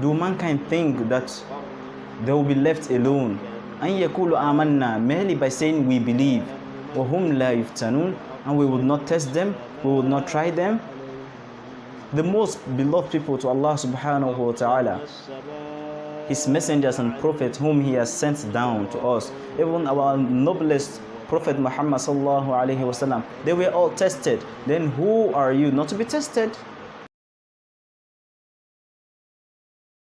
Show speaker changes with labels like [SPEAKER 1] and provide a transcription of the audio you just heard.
[SPEAKER 1] do mankind think that they will be left alone? أن يقولوا آمنا merely by saying we believe. وهم لا يفتنون and we will not test them we will not try them. The most beloved people to Allah subhanahu wa ta'ala his messengers and prophets whom he has sent down to us even our noblest prophet muhammad sallallahu alayhi wasallam they were all tested. Then who are you not to be tested?